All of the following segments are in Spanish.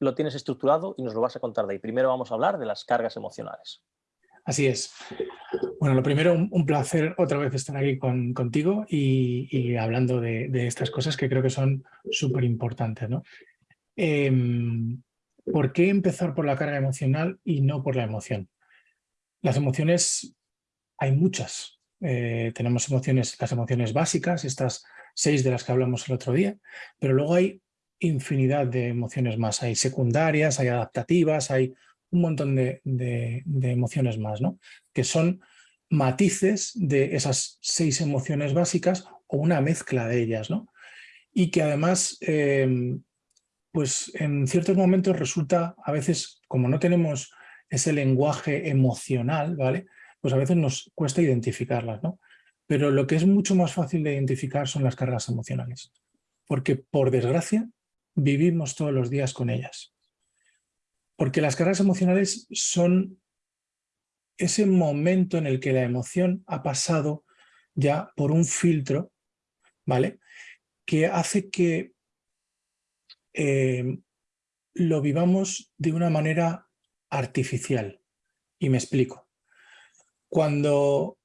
lo tienes estructurado y nos lo vas a contar de ahí. Primero vamos a hablar de las cargas emocionales. Así es. Bueno, lo primero, un, placer otra vez estar aquí contigo y, hablando de, estas cosas que creo que son súper importantes. ¿no? Em, ¿Por qué empezar por la carga emocional y no por la emoción? Las emociones, hay muchas. Eh, tenemos emociones, las emociones básicas, estas seis de las que hablamos el otro día, pero luego hay infinidad de emociones más. Hay secundarias, hay adaptativas, hay un montón de, emociones más, ¿no? que son matices de esas seis emociones básicas o una mezcla de ellas. ¿no? Y que además, em, pues en ciertos momentos resulta, a veces, como no tenemos ese lenguaje emocional, ¿vale? pues a veces nos cuesta identificarlas. ¿no? Pero lo que es mucho más fácil de identificar son las cargas emocionales. Porque, por desgracia, vivimos todos los días con ellas. Porque las cargas emocionales son ese momento en el que la emoción ha pasado ya por un filtro, ¿vale? Que hace que eh, lo vivamos de una manera artificial. Y me explico. Cuando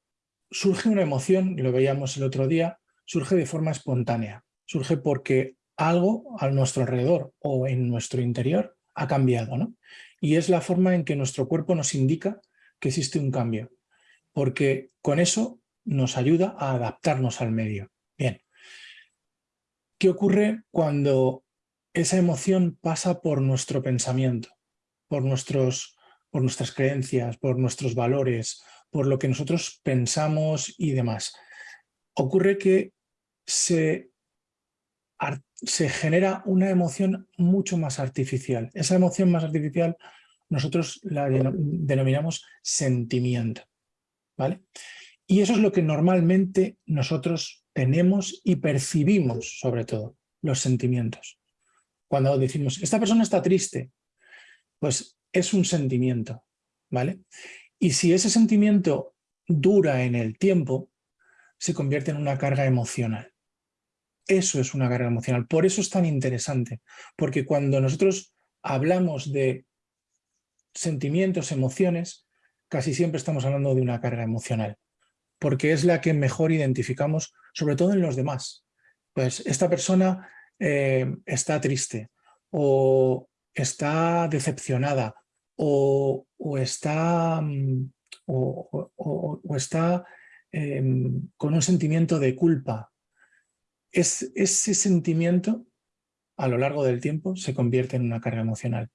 surge una emoción, lo veíamos el otro día, surge de forma espontánea. Surge porque algo a nuestro alrededor o en nuestro interior ha cambiado. ¿no? Y es la forma en que nuestro cuerpo nos indica que existe un cambio, porque con eso nos ayuda a adaptarnos al medio. Bien, ¿qué ocurre cuando esa emoción pasa por nuestro pensamiento, por, nuestros, por nuestras creencias, por nuestros valores, por lo que nosotros pensamos y demás? Ocurre que se se genera una emoción mucho más artificial. Esa emoción más artificial nosotros la denominamos sentimiento. ¿vale? Y eso es lo que normalmente nosotros tenemos y percibimos, sobre todo, los sentimientos. Cuando decimos, esta persona está triste, pues es un sentimiento. ¿vale? Y si ese sentimiento dura en el tiempo, se convierte en una carga emocional. Eso es una carga emocional. Por eso es tan interesante, porque cuando nosotros hablamos de sentimientos, emociones, casi siempre estamos hablando de una carga emocional, porque es la que mejor identificamos, sobre todo en los demás. Pues esta persona eh, está triste, o está decepcionada, o, está, mm, o, está em, con un sentimiento de culpa, es, ese sentimiento a lo largo del tiempo se convierte en una carga emocional.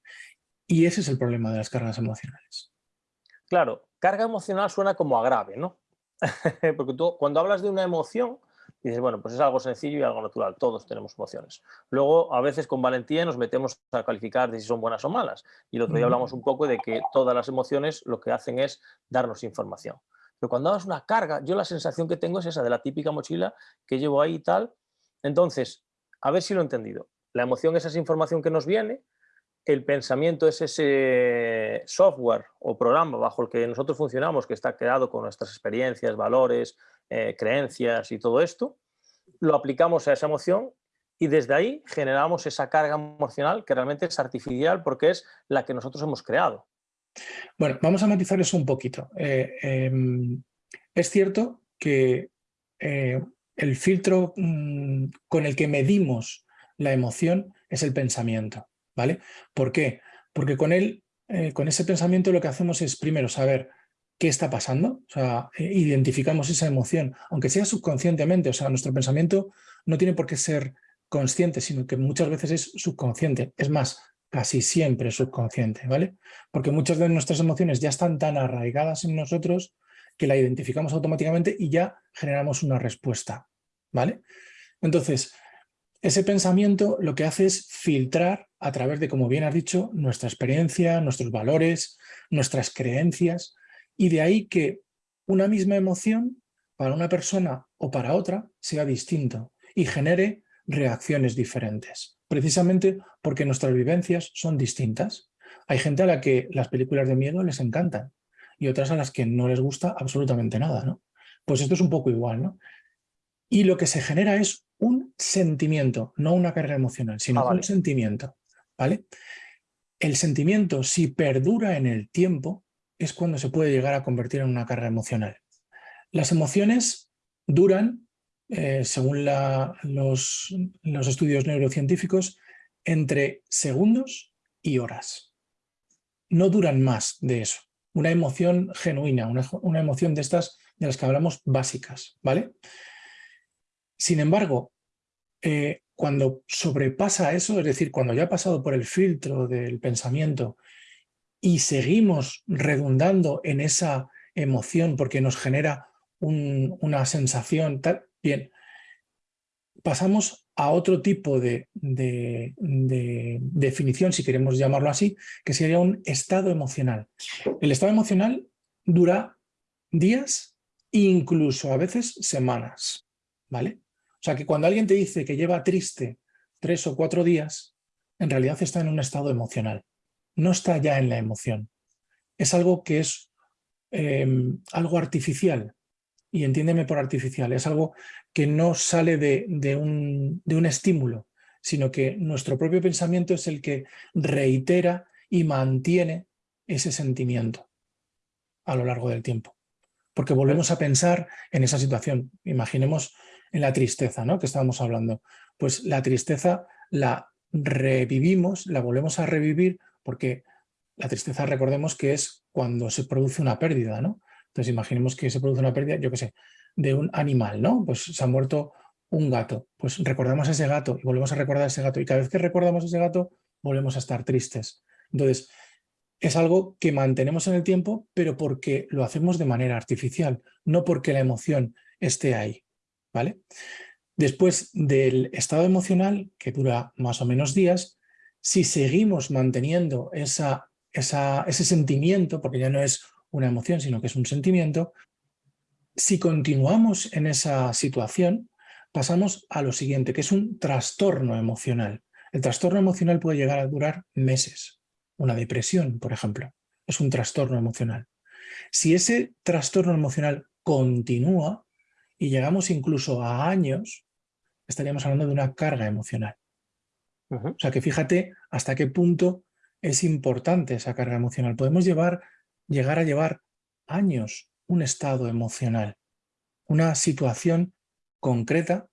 Y ese es el problema de las cargas emocionales. Claro, carga emocional suena como agrave, ¿no? Porque tú cuando hablas de una emoción, dices, bueno, pues es algo sencillo y algo natural, todos tenemos emociones. Luego, a veces con valentía nos metemos a calificar de si son buenas o malas. Y el otro día hablamos un poco de que todas las emociones lo que hacen es darnos información. Pero cuando hagas una carga, yo la sensación que tengo es esa de la típica mochila que llevo ahí y tal, entonces, a ver si lo he entendido. La emoción es esa información que nos viene, el pensamiento es ese software o programa bajo el que nosotros funcionamos, que está creado con nuestras experiencias, valores, eh, creencias y todo esto, lo aplicamos a esa emoción y desde ahí generamos esa carga emocional que realmente es artificial porque es la que nosotros hemos creado. Bueno, vamos a matizar eso un poquito. Eh, em, es cierto que eh, el filtro mm, con el que medimos la emoción es el pensamiento. ¿vale? ¿Por qué? Porque con, él, eh, con ese pensamiento lo que hacemos es primero saber qué está pasando, o sea, eh, identificamos esa emoción, aunque sea subconscientemente, o sea, nuestro pensamiento no tiene por qué ser consciente, sino que muchas veces es subconsciente. Es más, casi siempre subconsciente, ¿vale? Porque muchas de nuestras emociones ya están tan arraigadas en nosotros que la identificamos automáticamente y ya generamos una respuesta, ¿vale? Entonces, ese pensamiento lo que hace es filtrar a través de, como bien has dicho, nuestra experiencia, nuestros valores, nuestras creencias, y de ahí que una misma emoción para una persona o para otra sea distinto y genere reacciones diferentes, precisamente porque nuestras vivencias son distintas. Hay gente a la que las películas de miedo les encantan, y otras a las que no les gusta absolutamente nada. ¿no? Pues esto es un poco igual. ¿no? Y lo que se genera es un sentimiento, no una carga emocional, sino ah, un sentimiento. ¿vale? el sentimiento, si perdura en el tiempo, es cuando se puede llegar a convertir en una carga emocional. Las emociones duran, eh, según los, los estudios neurocientíficos, entre segundos y horas. No duran más de eso. Una emoción genuina, una, emoción de estas de las que hablamos básicas, ¿vale? Sin embargo, eh, cuando sobrepasa eso, es decir, cuando ya ha pasado por el filtro del pensamiento y seguimos redundando en esa emoción porque nos genera una sensación, bien, pasamos a otro tipo de, definición, si queremos llamarlo así, que sería un estado emocional. El estado emocional dura días, incluso a veces semanas, ¿vale? O sea que cuando alguien te dice que lleva triste tres o cuatro días, en realidad está en un estado emocional, no está ya en la emoción. Es algo que es em, algo artificial, y entiéndeme por artificial, es algo que no sale de, un, de un estímulo, sino que nuestro propio pensamiento es el que reitera y mantiene ese sentimiento a lo largo del tiempo. Porque volvemos a pensar en esa situación. Imaginemos en la tristeza, ¿no? Que estábamos hablando. Pues la tristeza la revivimos, la volvemos a revivir porque la tristeza recordemos que es cuando se produce una pérdida, ¿no? Entonces imaginemos que se produce una pérdida, yo qué sé, de un animal, ¿no? Pues se ha muerto un gato, pues recordamos a ese gato y volvemos a recordar a ese gato y cada vez que recordamos a ese gato volvemos a estar tristes. Entonces, es algo que mantenemos en el tiempo, pero porque lo hacemos de manera artificial, no porque la emoción esté ahí, Después del estado emocional, que dura más o menos días, si seguimos manteniendo ese sentimiento, porque ya no es una emoción, sino que es un sentimiento, si continuamos en esa situación, pasamos a lo siguiente, que es un trastorno emocional. El trastorno emocional puede llegar a durar meses. Una depresión, por ejemplo, es un trastorno emocional. Si ese trastorno emocional continúa y llegamos incluso a años, estaríamos hablando de una carga emocional. O sea que fíjate hasta qué punto es importante esa carga emocional. Podemos llevar llegar a llevar años un estado emocional, una situación concreta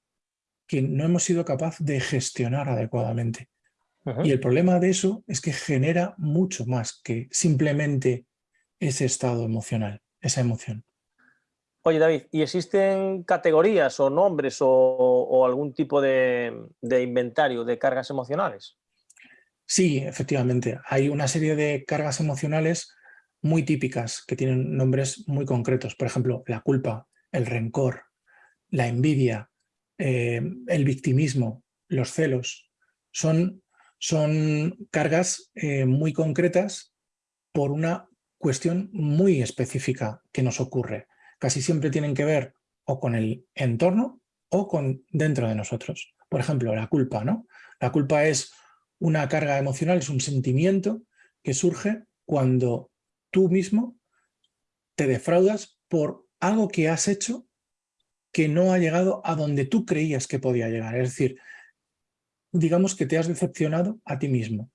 que no hemos sido capaz de gestionar adecuadamente. Y el problema de eso es que genera mucho más que simplemente ese estado emocional, esa emoción. Oye David, ¿y existen categorías o nombres o, algún tipo de, inventario de cargas emocionales? Sí, efectivamente. Hay una serie de cargas emocionales muy típicas que tienen nombres muy concretos. Por ejemplo, la culpa, el rencor, la envidia, eh, el victimismo, los celos. Son, son cargas eh, muy concretas por una cuestión muy específica que nos ocurre. Casi siempre tienen que ver o con el entorno o con dentro de nosotros. Por ejemplo, la culpa. ¿no? La culpa es una carga emocional, es un sentimiento que surge cuando tú mismo te defraudas por algo que has hecho que no ha llegado a donde tú creías que podía llegar. Es decir, digamos que te has decepcionado a ti mismo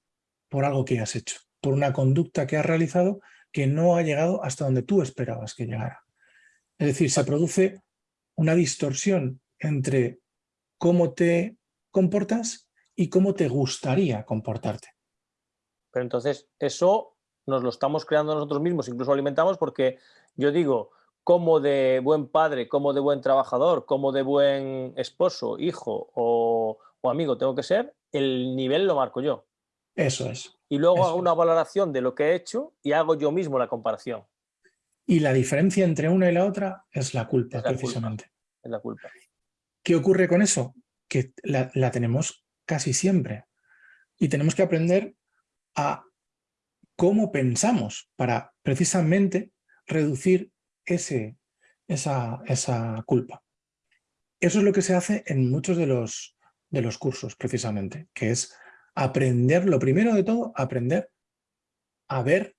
por algo que has hecho, por una conducta que has realizado que no ha llegado hasta donde tú esperabas que llegara. Es decir, se produce una distorsión entre cómo te comportas y cómo te gustaría comportarte. Pero entonces, eso nos lo estamos creando nosotros mismos, incluso alimentamos porque yo digo, como de buen padre, como de buen trabajador, como de buen esposo, hijo o, amigo tengo que ser, el nivel lo marco yo. Eso es. Y luego hago una valoración de lo que he hecho y hago yo mismo la comparación. Y la diferencia entre una y la otra es la culpa, precisamente. Es la culpa. ¿Qué ocurre con eso? Que la tenemos casi siempre. Y tenemos que aprender a cómo pensamos para precisamente reducir ese, esa, esa, culpa. Eso es lo que se hace en muchos de los, de los cursos, precisamente, que es aprender, lo primero de todo, aprender a ver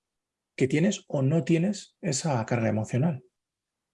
que tienes o no tienes esa carga emocional.